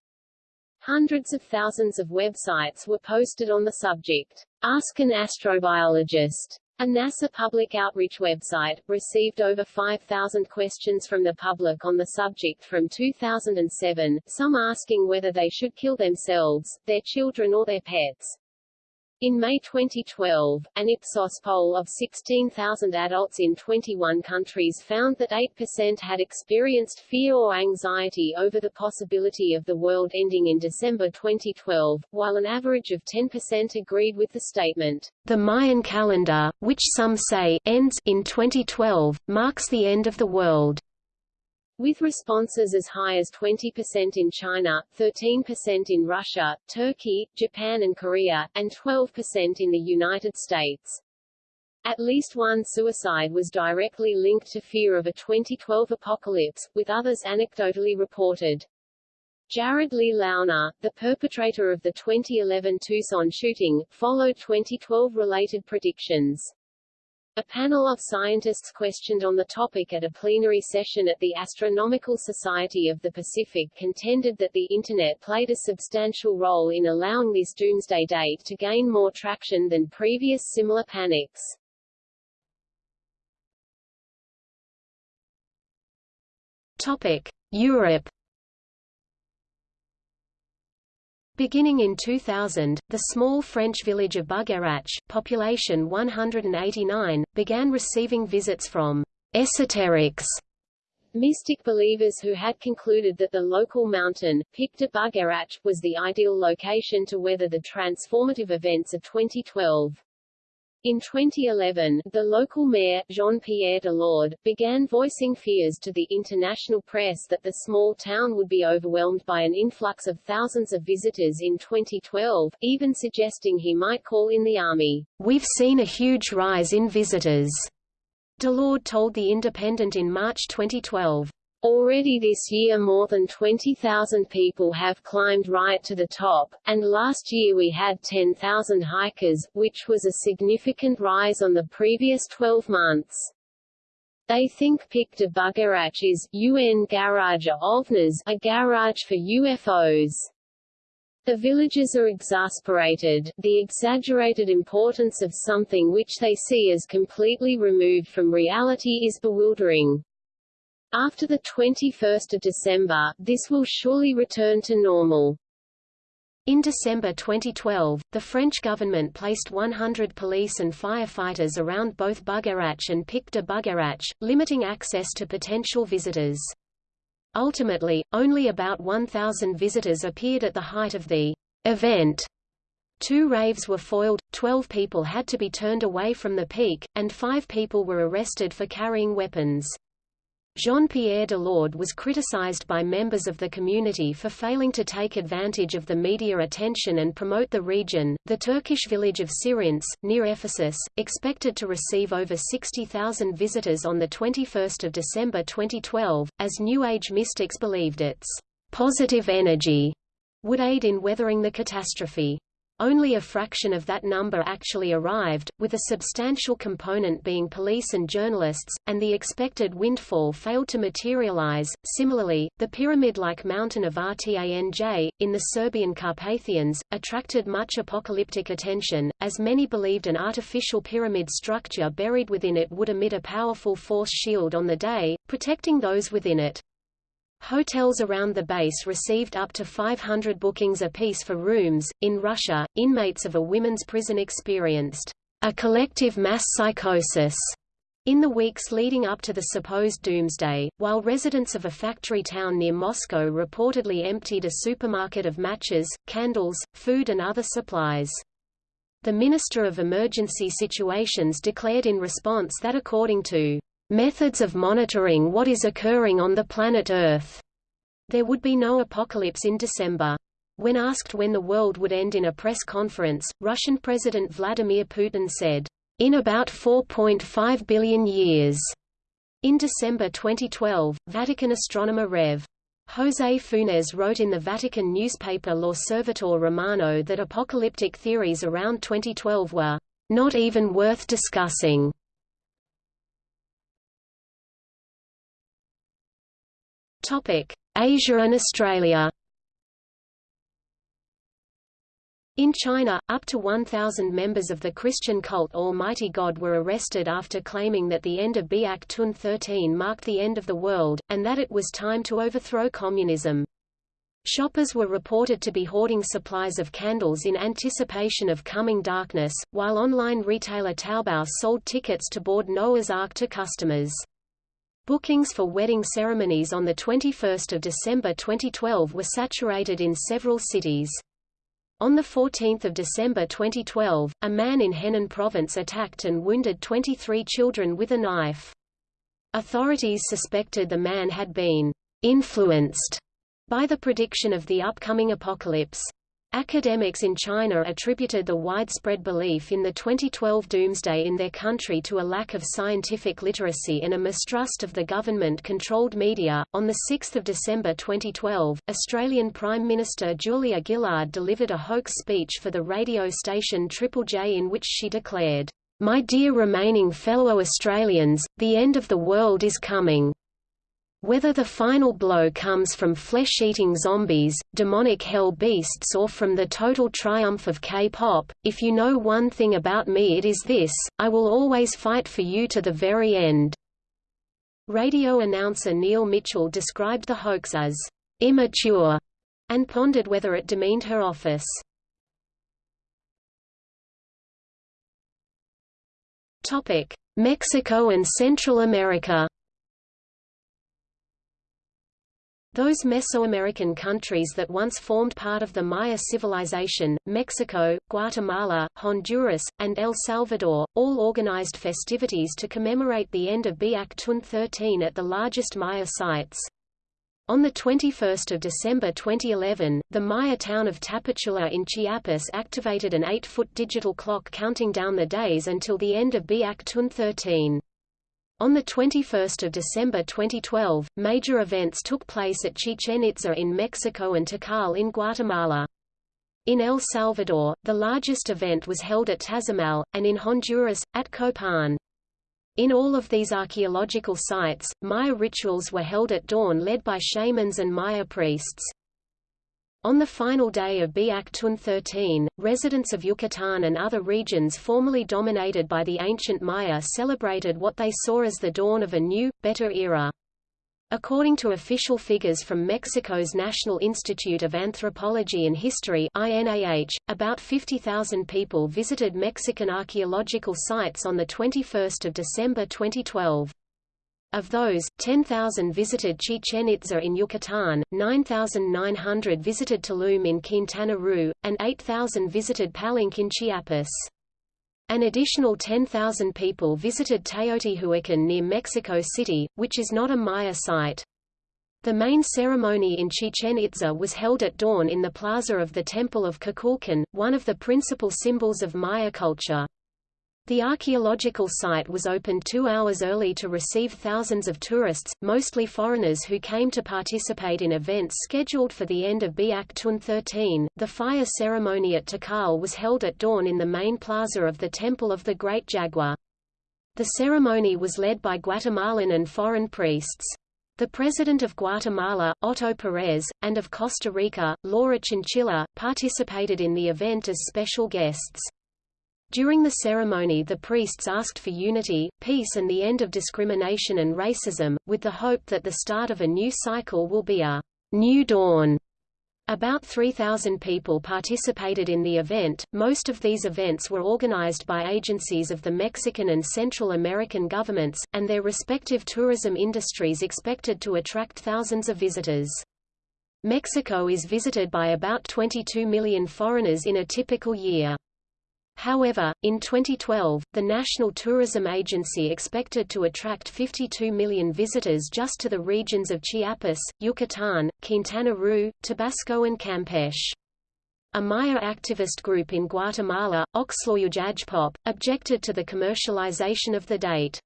S1: Hundreds of thousands of websites were posted on the subject. Ask an astrobiologist. A NASA public outreach website, received over 5,000 questions from the public on the subject from 2007, some asking whether they should kill themselves, their children or their pets. In May 2012, an Ipsos poll of 16,000 adults in 21 countries found that 8% had experienced fear or anxiety over the possibility of the world ending in December 2012, while an average of 10% agreed with the statement.
S2: The Mayan calendar, which some say ends in 2012, marks the end of the world.
S1: With responses as high as 20% in China, 13% in Russia, Turkey, Japan and Korea, and 12% in the United States. At least one suicide was directly linked to fear of a 2012 apocalypse, with others anecdotally reported. Jared Lee Loughner, the perpetrator of the 2011 Tucson shooting, followed 2012 related predictions. A panel of scientists questioned on the topic at a plenary session at the Astronomical Society of the Pacific contended that the Internet played a substantial role in allowing this doomsday date to gain more traction than previous similar panics.
S2: Topic: Europe Beginning in 2000, the small French village of Bugarach, population 189, began receiving visits from esoterics,
S1: mystic believers who had concluded that the local mountain, Pic de Bugarach, was the ideal location to weather the transformative events of 2012. In 2011, the local mayor, Jean-Pierre Delord, began voicing fears to the international press that the small town would be overwhelmed by an influx of thousands of visitors in 2012, even suggesting he might call in the army.
S2: We've seen a huge rise in visitors, Delord told The Independent in March 2012.
S1: Already this year more than 20,000 people have climbed right to the top, and last year we had 10,000 hikers, which was a significant rise on the previous 12 months. They think Pic de Bugarach is UN Garage OVNIs, a garage for UFOs. The villagers are exasperated, the exaggerated importance of something which they see as completely removed from reality is bewildering. After the 21st of December, this will surely return to normal.
S2: In December 2012, the French government placed 100 police and firefighters around both Bugarach and Pic de Bugarach, limiting access to potential visitors. Ultimately, only about 1,000 visitors appeared at the height of the event. Two raves were foiled, 12 people had to be turned away from the peak, and five people were arrested for carrying weapons. Jean-Pierre Delord was criticized by members of the community for failing to take advantage of the media attention and promote the region. The Turkish village of Sirince, near Ephesus, expected to receive over 60,000 visitors on the 21st of December 2012, as New Age mystics believed its positive energy would aid in weathering the catastrophe. Only a fraction of that number actually arrived, with a substantial component being police and journalists, and the expected windfall failed to materialize. Similarly, the pyramid-like mountain of Rtanj, in the Serbian Carpathians, attracted much apocalyptic attention, as many believed an artificial pyramid structure buried within it would emit a powerful force shield on the day, protecting those within it. Hotels around the base received up to 500 bookings apiece for rooms. In Russia, inmates of a women's prison experienced a collective mass psychosis in the weeks leading up to the supposed doomsday, while residents of a factory town near Moscow reportedly emptied a supermarket of matches, candles, food and other supplies. The Minister of Emergency Situations declared in response that according to methods of monitoring what is occurring on the planet Earth. There would be no apocalypse in December. When asked when the world would end in a press conference, Russian President Vladimir Putin said, in about 4.5 billion years. In December 2012, Vatican astronomer Rev. José Funes wrote in the Vatican newspaper Lo L'Osservatore Romano that apocalyptic theories around 2012 were not even worth discussing. Asia and Australia. In China, up to 1,000 members of the Christian cult Almighty God were arrested after claiming that the end of b'ak'tun 13 marked the end of the world, and that it was time to overthrow communism. Shoppers were reported to be hoarding supplies of candles in anticipation of coming darkness, while online retailer Taobao sold tickets to board Noah's Ark to customers. Bookings for wedding ceremonies on 21 December 2012 were saturated in several cities. On 14 December 2012, a man in Henan province attacked and wounded 23 children with a knife. Authorities suspected the man had been influenced by the prediction of the upcoming apocalypse. Academics in China attributed the widespread belief in the 2012 doomsday in their country to a lack of scientific literacy and a mistrust of the government-controlled media. On the 6th of December 2012, Australian Prime Minister Julia Gillard delivered a hoax speech for the radio station Triple J in which she declared, "My dear remaining fellow Australians, the end of the world is coming." Whether the final blow comes from flesh-eating zombies, demonic hell beasts or from the total triumph of K-pop, if you know one thing about me it is this, I will always fight for you to the very end." Radio announcer Neil Mitchell described the hoax as immature and pondered whether it demeaned her office. Mexico and Central America Those Mesoamerican countries that once formed part of the Maya civilization, Mexico, Guatemala, Honduras, and El Salvador, all organized festivities to commemorate the end of Biak 13 at the largest Maya sites. On 21 December 2011, the Maya town of Tapachula in Chiapas activated an 8-foot digital clock counting down the days until the end of Biak 13. On 21 December 2012, major events took place at Chichen Itza in Mexico and Tikal in Guatemala. In El Salvador, the largest event was held at Tazamal, and in Honduras, at Copan. In all of these archaeological sites, Maya rituals were held at dawn led by shamans and Maya priests. On the final day of Biak 13, residents of Yucatan and other regions formerly dominated by the ancient Maya celebrated what they saw as the dawn of a new, better era. According to official figures from Mexico's National Institute of Anthropology and History INAH, about 50,000 people visited Mexican archaeological sites on 21 December 2012. Of those, 10,000 visited Chichen Itza in Yucatan, 9,900 visited Tulum in Quintana Roo, and 8,000 visited Palenque in Chiapas. An additional 10,000 people visited Teotihuacan near Mexico City, which is not a Maya site. The main ceremony in Chichen Itza was held at dawn in the plaza of the Temple of Kukulkan, one of the principal symbols of Maya culture. The archaeological site was opened two hours early to receive thousands of tourists, mostly foreigners who came to participate in events scheduled for the end of Biak 13. The fire ceremony at Tikal was held at dawn in the main plaza of the Temple of the Great Jaguar. The ceremony was led by Guatemalan and foreign priests. The President of Guatemala, Otto Perez, and of Costa Rica, Laura Chinchilla, participated in the event as special guests. During the ceremony the priests asked for unity, peace and the end of discrimination and racism, with the hope that the start of a new cycle will be a new dawn. About 3,000 people participated in the event. Most of these events were organized by agencies of the Mexican and Central American governments, and their respective tourism industries expected to attract thousands of visitors. Mexico is visited by about 22 million foreigners in a typical year. However, in 2012, the National Tourism Agency expected to attract 52 million visitors just to the regions of Chiapas, Yucatan, Quintana Roo, Tabasco and Campeche. A Maya activist group in Guatemala, Oxlajuj Ajpop, objected to the commercialization of the date.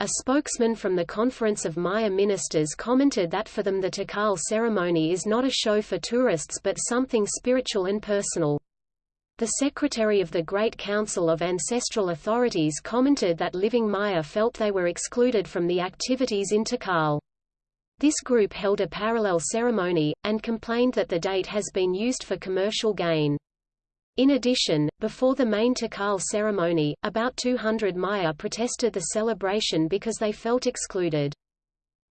S2: A spokesman from the Conference of Maya Ministers commented that for them the Tikal ceremony is not a show for tourists but something spiritual and personal. The secretary of the Great Council of Ancestral Authorities commented that living Maya felt they were excluded from the activities in Tikal. This group held a parallel ceremony, and complained that the date has been used for commercial gain. In addition, before the main Tikal ceremony, about 200 Maya protested the celebration because they felt excluded.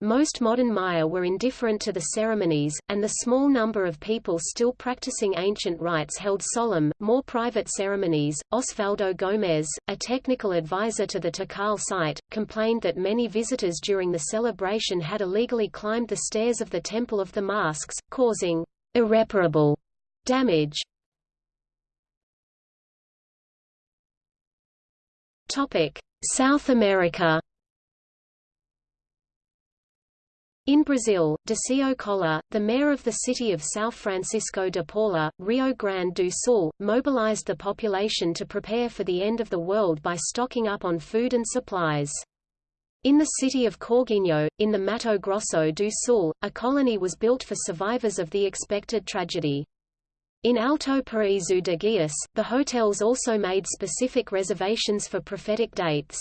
S2: Most modern Maya were indifferent to the ceremonies, and the small number of people still practicing ancient rites held solemn, more private ceremonies. Osvaldo Gomez, a technical advisor to the Tikal site, complained that many visitors during the celebration had illegally climbed the stairs of the Temple of the Masks, causing irreparable damage. Topic: South America In Brazil, Décio Colla, the mayor of the city of São Francisco de Paula, Rio Grande do Sul, mobilized the population to prepare for the end of the world by stocking up on food and supplies. In the city of Corguinho, in the Mato Grosso do Sul, a colony was built for survivors of the expected tragedy. In Alto Paraíso de Goiás, the hotels also made specific reservations for prophetic dates.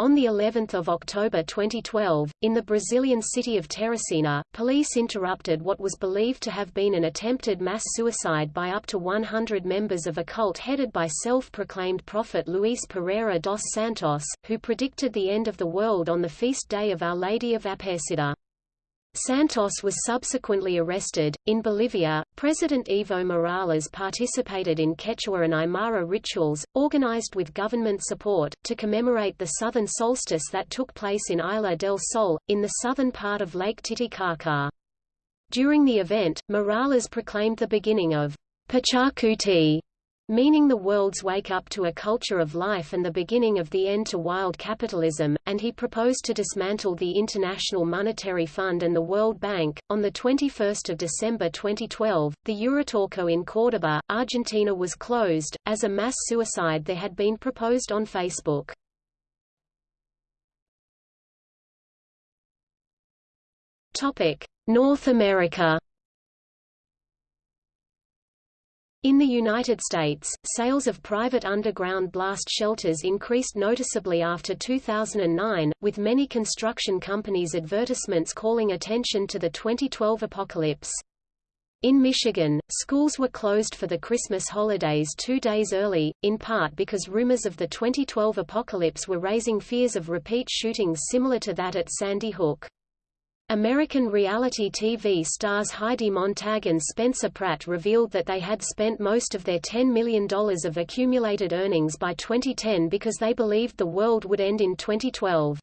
S2: On the 11th of October 2012, in the Brazilian city of Teresina, police interrupted what was believed to have been an attempted mass suicide by up to 100 members of a cult headed by self-proclaimed prophet Luis Pereira dos Santos, who predicted the end of the world on the feast day of Our Lady of Aparecida. Santos was subsequently arrested. In Bolivia, President Evo Morales participated in Quechua and Aymara rituals, organized with government support, to commemorate the southern solstice that took place in Isla del Sol, in the southern part of Lake Titicaca. During the event, Morales proclaimed the beginning of Pachacuti, meaning the world's wake up to a culture of life and the beginning of the end to wild capitalism, and he proposed to dismantle the International Monetary Fund and the World Bank. On the 21st of December 2012, the Uritorco in Córdoba, Argentina was closed, as a mass suicide there had been proposed on Facebook. North America In the United States, sales of private underground blast shelters increased noticeably after 2009, with many construction companies' advertisements calling attention to the 2012 apocalypse. In Michigan, schools were closed for the Christmas holidays two days early, in part because rumors of the 2012 apocalypse were raising fears of repeat shootings similar to that at Sandy Hook. American reality TV stars Heidi Montag and Spencer Pratt revealed that they had spent most of their $10 million of accumulated earnings by 2010 because they believed the world would end in 2012.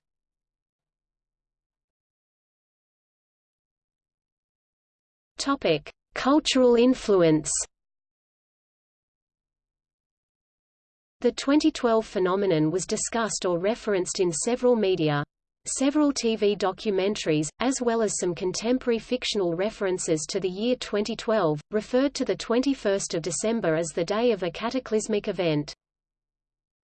S2: Topic: Cultural influence. The 2012 phenomenon was discussed or referenced in several media. Several TV documentaries, as well as some contemporary fictional references to the year 2012, referred to the 21st of December as the day of a cataclysmic event.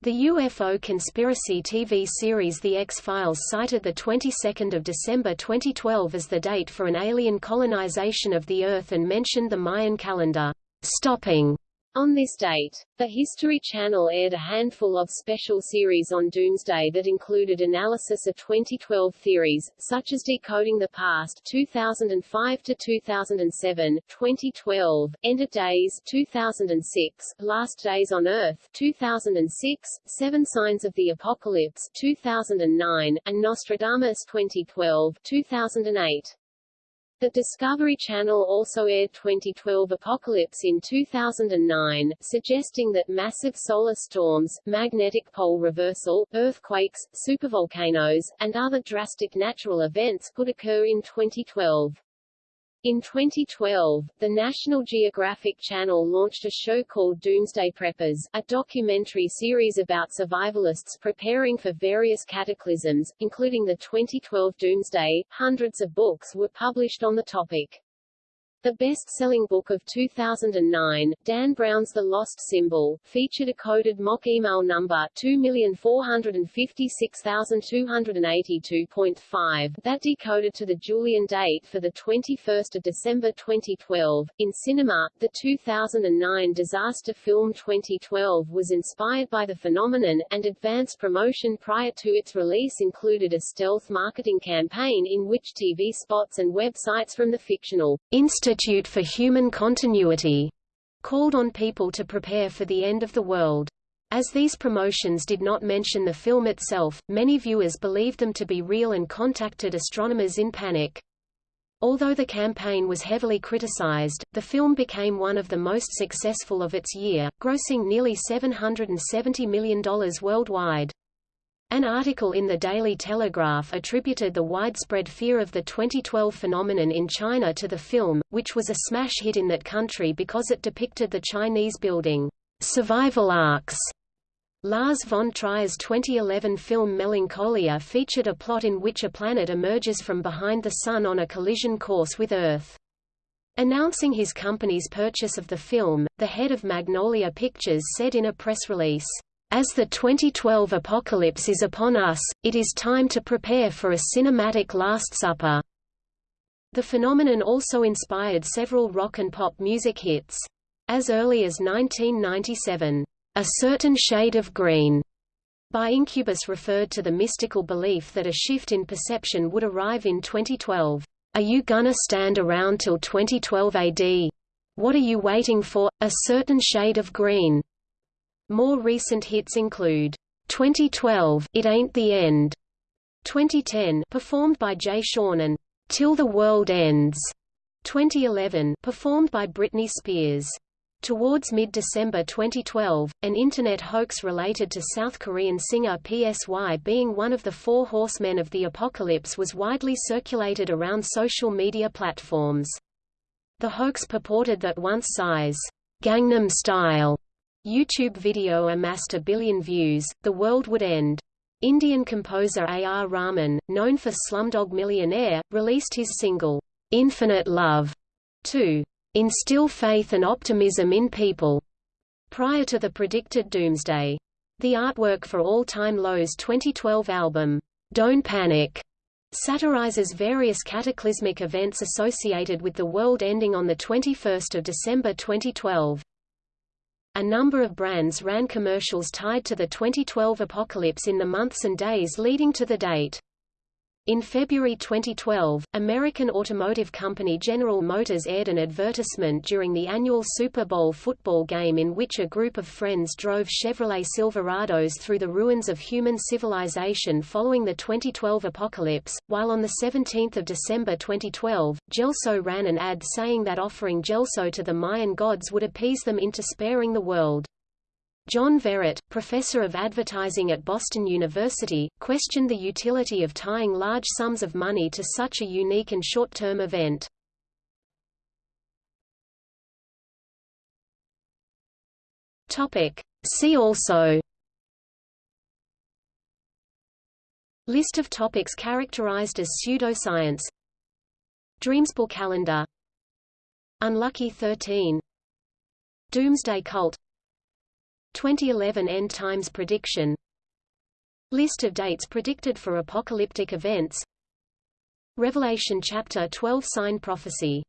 S2: The UFO conspiracy TV series The X-Files cited the 22nd of December 2012 as the date for an alien colonization of the Earth and mentioned the Mayan calendar, stopping on this date, the History Channel aired a handful of special series on Doomsday that included analysis of 2012 theories, such as Decoding the Past 2005 to 2007, 2012, End of Days 2006, Last Days on Earth 2006, Seven Signs of the Apocalypse 2009, and Nostradamus 2012, 2008. The Discovery Channel also aired 2012 Apocalypse in 2009, suggesting that massive solar storms, magnetic pole reversal, earthquakes, supervolcanoes, and other drastic natural events could occur in 2012. In 2012, the National Geographic Channel launched a show called Doomsday Preppers, a documentary series about survivalists preparing for various cataclysms, including the 2012 Doomsday. Hundreds of books were published on the topic. The best-selling book of 2009, Dan Brown's The Lost Symbol, featured a coded mock email number 2,456,282.5 that decoded to the Julian date for the 21st of December 2012. In cinema, the 2009 disaster film 2012 was inspired by the phenomenon, and advance promotion prior to its release included a stealth marketing campaign in which TV spots and websites from the fictional Insta Institute for Human Continuity called on people to prepare for the end of the world. As these promotions did not mention the film itself, many viewers believed them to be real and contacted astronomers in panic. Although the campaign was heavily criticized, the film became one of the most successful of its year, grossing nearly $770 million worldwide. An article in the Daily Telegraph attributed the widespread fear of the 2012 phenomenon in China to the film, which was a smash hit in that country because it depicted the Chinese building survival arks. Lars von Trier's 2011 film Melancholia featured a plot in which a planet emerges from behind the Sun on a collision course with Earth. Announcing his company's purchase of the film, the head of Magnolia Pictures said in a press release, "...as the 2012 apocalypse is upon us, it is time to prepare for a cinematic Last Supper." The phenomenon also inspired several rock and pop music hits. As early as 1997, a certain shade of green by Incubus referred to the mystical belief that a shift in perception would arrive in 2012. Are you gonna stand around till 2012 AD? What are you waiting for? A certain shade of green. More recent hits include 2012 It Ain't the End, 2010 performed by Jay Sean and Till the World Ends, 2011 performed by Britney Spears. Towards mid-December 2012, an Internet hoax related to South Korean singer PSY being one of the four horsemen of the apocalypse was widely circulated around social media platforms. The hoax purported that once Psy's Gangnam Style YouTube video amassed a billion views, the world would end. Indian composer A. R. Rahman, known for Slumdog Millionaire, released his single, Infinite Love, 2 instill faith and optimism in people prior to the predicted doomsday. The artwork for All Time Low's 2012 album, Don't Panic, satirizes various cataclysmic events associated with the world ending on 21 December 2012. A number of brands ran commercials tied to the 2012 apocalypse in the months and days leading to the date. In February 2012, American automotive company General Motors aired an advertisement during the annual Super Bowl football game in which a group of friends drove Chevrolet Silverados through the ruins of human civilization following the 2012 apocalypse, while on 17 December 2012, Jell-O ran an ad saying that offering Jell-O to the Mayan gods would appease them into sparing the world. John Verrett, professor of advertising at Boston University, questioned the utility of tying large sums of money to such a unique and short-term event. See also List of topics characterized as pseudoscience Dreamspell calendar Unlucky 13 Doomsday cult 2011 End Times prediction. List of dates predicted for apocalyptic events. Revelation chapter 12 Sign prophecy.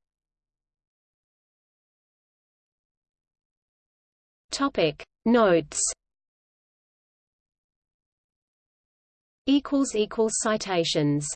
S2: Topic. Notes. Equals equals citations